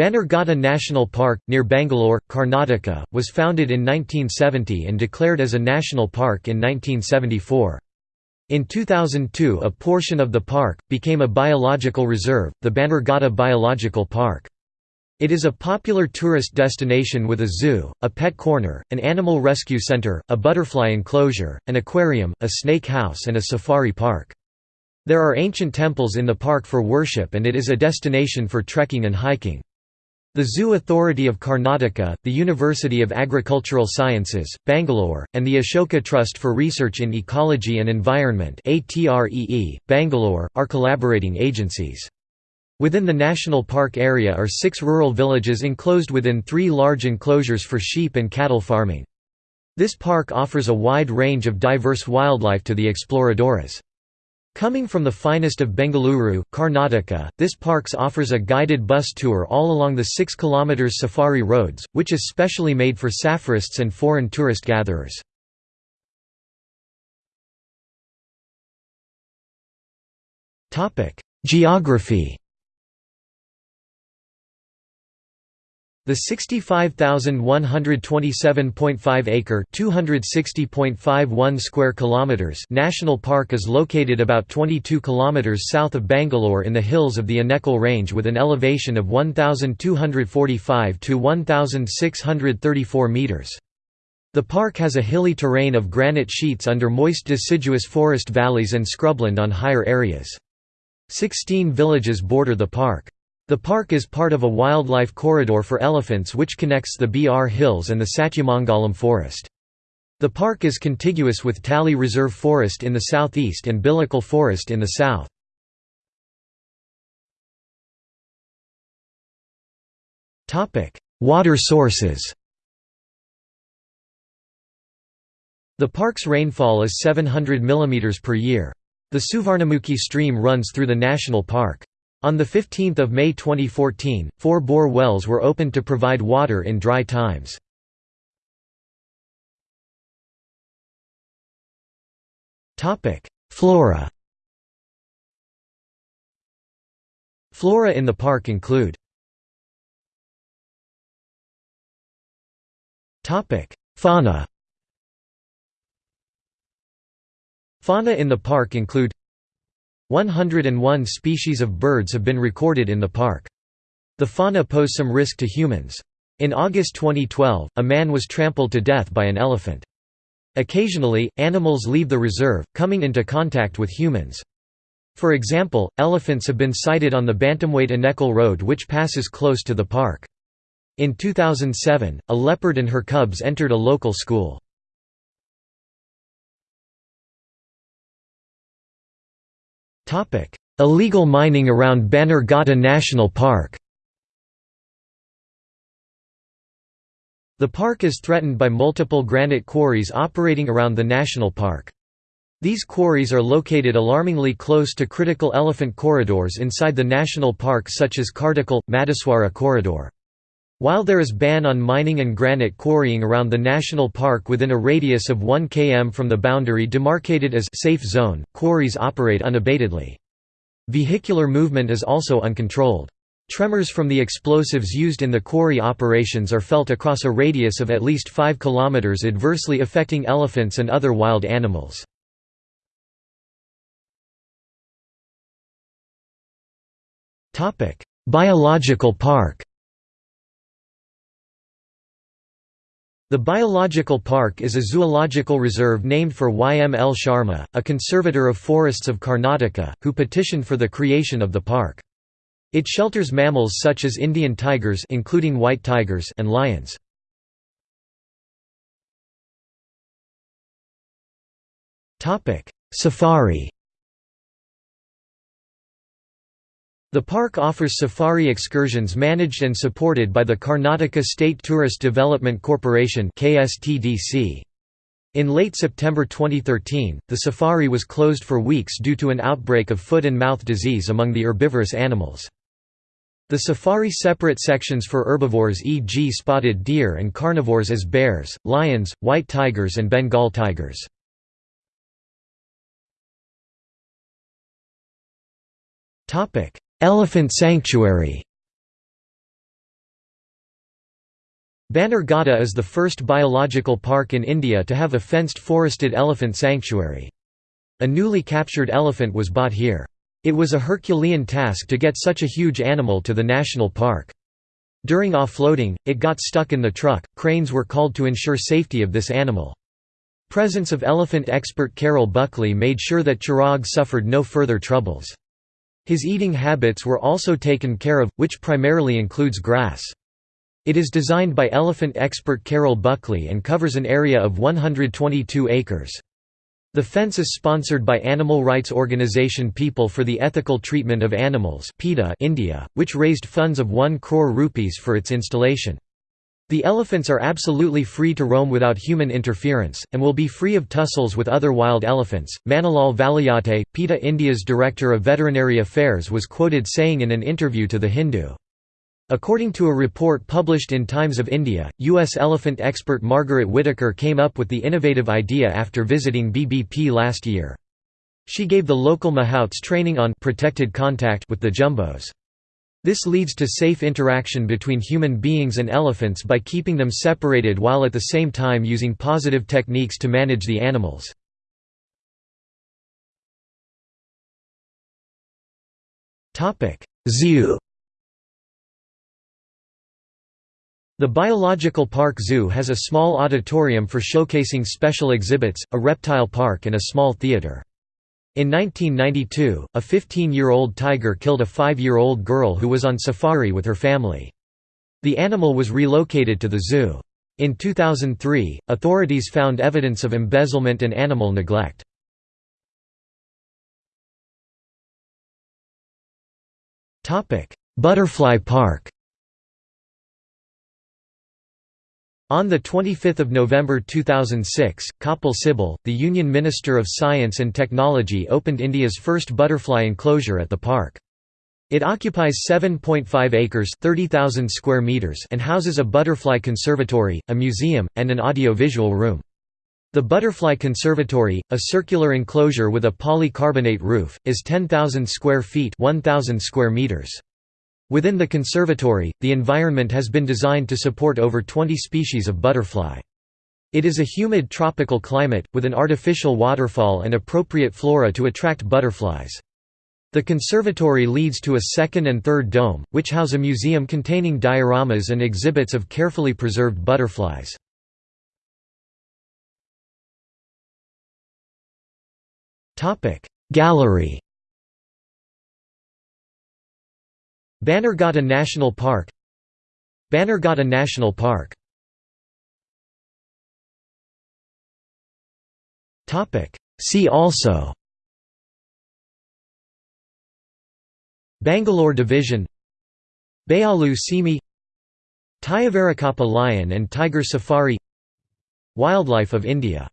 Bannerghatta National Park, near Bangalore, Karnataka, was founded in 1970 and declared as a national park in 1974. In 2002 a portion of the park, became a biological reserve, the Bannerghatta Biological Park. It is a popular tourist destination with a zoo, a pet corner, an animal rescue center, a butterfly enclosure, an aquarium, a snake house and a safari park. There are ancient temples in the park for worship and it is a destination for trekking and hiking. The Zoo Authority of Karnataka, the University of Agricultural Sciences, Bangalore, and the Ashoka Trust for Research in Ecology and Environment Bangalore, are collaborating agencies. Within the national park area are six rural villages enclosed within three large enclosures for sheep and cattle farming. This park offers a wide range of diverse wildlife to the exploradores. Coming from the finest of Bengaluru, Karnataka, this parks offers a guided bus tour all along the 6 km safari roads, which is specially made for safarists and foreign tourist gatherers. Geography The 65,127.5 acre (260.51 square kilometers) national park is located about 22 kilometers south of Bangalore in the hills of the Anekal range with an elevation of 1245 to 1634 meters. The park has a hilly terrain of granite sheets under moist deciduous forest valleys and scrubland on higher areas. Sixteen villages border the park. The park is part of a wildlife corridor for elephants which connects the BR Hills and the Satyamangalam forest. The park is contiguous with Tally Reserve Forest in the southeast and Billikal Forest in the south. Water sources The park's rainfall is 700 mm per year. The Suvarnamukhi stream runs through the national park. On 15 May 2014, four bore wells were opened to provide water in dry times. Flora Flora in the park include Fauna Fauna in the park include 101 species of birds have been recorded in the park. The fauna pose some risk to humans. In August 2012, a man was trampled to death by an elephant. Occasionally, animals leave the reserve, coming into contact with humans. For example, elephants have been sighted on the Bantamwait Anekal Road which passes close to the park. In 2007, a leopard and her cubs entered a local school. Illegal mining around Bannerghatta National Park The park is threatened by multiple granite quarries operating around the national park. These quarries are located alarmingly close to critical elephant corridors inside the national park such as Kartikal, Madaswara corridor. While there is ban on mining and granite quarrying around the national park within a radius of 1 km from the boundary demarcated as safe zone, quarries operate unabatedly. Vehicular movement is also uncontrolled. Tremors from the explosives used in the quarry operations are felt across a radius of at least 5 km adversely affecting elephants and other wild animals. Biological park The Biological Park is a zoological reserve named for Y. M. L. Sharma, a conservator of forests of Karnataka, who petitioned for the creation of the park. It shelters mammals such as Indian tigers including white tigers and lions. Safari The park offers safari excursions managed and supported by the Karnataka State Tourist Development Corporation In late September 2013, the safari was closed for weeks due to an outbreak of foot and mouth disease among the herbivorous animals. The safari separate sections for herbivores e.g. spotted deer and carnivores as bears, lions, white tigers and Bengal tigers. Elephant sanctuary Bannerghatta is the first biological park in India to have a fenced forested elephant sanctuary. A newly captured elephant was bought here. It was a Herculean task to get such a huge animal to the national park. During offloading, it got stuck in the truck, cranes were called to ensure safety of this animal. Presence of elephant expert Carol Buckley made sure that Chirag suffered no further troubles. His eating habits were also taken care of, which primarily includes grass. It is designed by elephant expert Carol Buckley and covers an area of 122 acres. The fence is sponsored by animal rights organisation People for the Ethical Treatment of Animals India, which raised funds of 1 crore rupees for its installation. The elephants are absolutely free to roam without human interference, and will be free of tussles with other wild elephants. Manilal Valiyate, PETA India's Director of Veterinary Affairs was quoted saying in an interview to The Hindu, According to a report published in Times of India, U.S. elephant expert Margaret Whitaker came up with the innovative idea after visiting BBP last year. She gave the local mahouts training on protected contact with the jumbos. This leads to safe interaction between human beings and elephants by keeping them separated while at the same time using positive techniques to manage the animals. Zoo The Biological Park Zoo has a small auditorium for showcasing special exhibits, a reptile park and a small theater. In 1992, a 15-year-old tiger killed a 5-year-old girl who was on safari with her family. The animal was relocated to the zoo. In 2003, authorities found evidence of embezzlement and animal neglect. Butterfly Park On 25 November 2006, Kapil Sibal, the Union Minister of Science and Technology opened India's first butterfly enclosure at the park. It occupies 7.5 acres square meters and houses a butterfly conservatory, a museum, and an audio-visual room. The Butterfly Conservatory, a circular enclosure with a polycarbonate roof, is 10,000 square feet 1,000 square meters. Within the conservatory, the environment has been designed to support over 20 species of butterfly. It is a humid tropical climate, with an artificial waterfall and appropriate flora to attract butterflies. The conservatory leads to a second and third dome, which house a museum containing dioramas and exhibits of carefully preserved butterflies. Gallery Bannerghatta National Park Bannerghatta National Park See also Bangalore Division Bealu Simi Tyavarakappa lion and tiger safari Wildlife of India